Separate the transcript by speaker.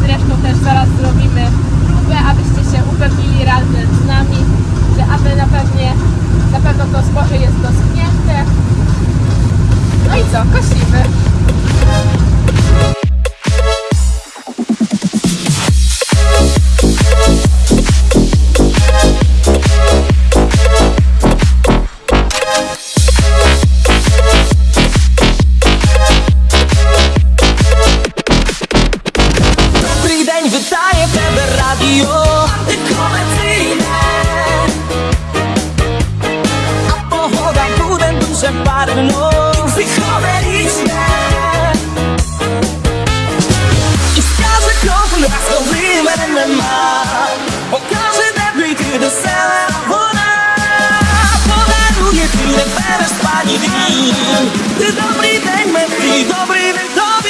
Speaker 1: zresztą też zaraz zrobimy próbę, abyście się upewnili razem z nami, że aby na, pewnie, na pewno to zboże jest doschnięte. No i co, kosimy.
Speaker 2: Duże barwno Psychodeliczne I wskaże krok nas dobrym MMA Pokaże debry, kiedy sela woda Podaruje chwilę Feber spani win Ty dobry dzień, metri, dobry dzień